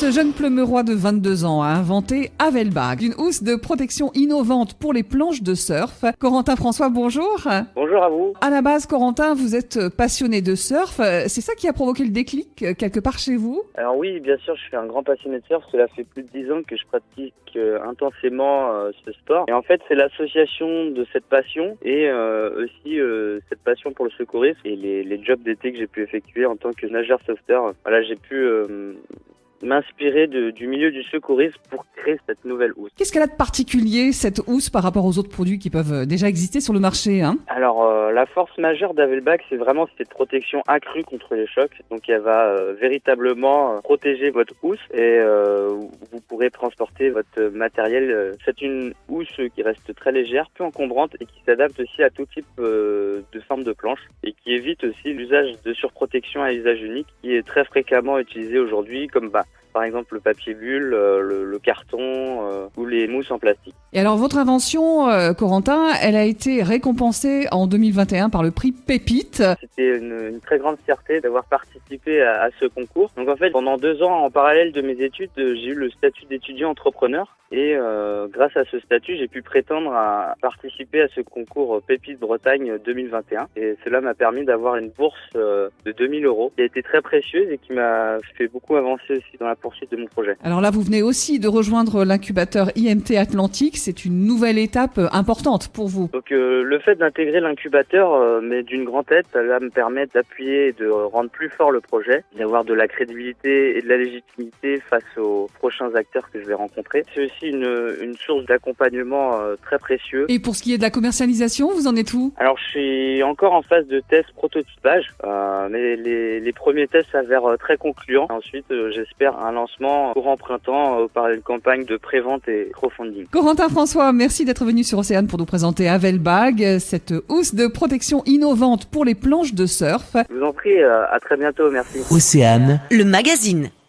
Ce jeune pleumerois de 22 ans a inventé Avelbag, une housse de protection innovante pour les planches de surf. Corentin François, bonjour. Bonjour à vous. À la base, Corentin, vous êtes passionné de surf. C'est ça qui a provoqué le déclic euh, quelque part chez vous? Alors oui, bien sûr, je suis un grand passionné de surf. Cela fait plus de 10 ans que je pratique euh, intensément euh, ce sport. Et en fait, c'est l'association de cette passion et aussi cette passion pour le secourisme et les, les jobs d'été que j'ai pu effectuer en tant que nageur sauveteur. Voilà, j'ai pu m'inspirer du milieu du secourisme pour créer cette nouvelle housse. Qu'est-ce qu'elle a de particulier, cette housse, par rapport aux autres produits qui peuvent euh, déjà exister sur le marché hein? Alors, euh, la force majeure d'Avelbach, c'est vraiment cette protection accrue contre les chocs. Donc, elle va euh, véritablement protéger votre housse et vous pourrez transporter votre matériel. C'est une housse qui reste très légère, peu encombrante et qui s'adapte aussi à tout type de forme de planche et qui évite aussi l'usage de surprotection à usage unique qui est très fréquemment utilisé aujourd'hui comme bah, par exemple le papier bulle, euh, le, carton euh, ou les mousses en plastique. Et alors votre invention, euh, Corentin, elle a été récompensée en 2021 par le prix Pépite. C'était une, très grande fierté d'avoir participé à, ce concours. Donc en fait, pendant deux ans en parallèle de mes études, j'ai eu le statut d'étudiant entrepreneur et grâce à ce statut, j'ai pu prétendre à participer à ce concours Pépite Bretagne 2021 et cela m'a permis d'avoir une bourse de 2000 euros qui a été très précieuse et qui m'a fait beaucoup avancer aussi dans la poursuite de mon projet. Alors là, vous venez aussi de rejoindre l'incubateur IMT Atlantique. C'est une nouvelle étape euh, importante pour vous. Donc euh, le fait d'intégrer l'incubateur, euh, mais d'une grande tête, ça va me permettre d'appuyer et de rendre plus fort le projet, d'avoir de la crédibilité et de la légitimité face aux prochains acteurs que je vais rencontrer. C'est aussi une, une source d'accompagnement très précieux. Et pour ce qui est de la commercialisation, vous en êtes où? Alors je suis encore en phase de test prototypage, mais les, les premiers tests s'avèrent très concluants. Ensuite, j'espère un lancement courant printemps euh, par une campagne de prévente et crowdfunding. Corentin François, merci d'être venu sur Océane pour nous présenter Avelbag, cette housse de protection innovante pour les planches de surf. Je vous en prie, euh, à très bientôt, merci. Océane, le magazine.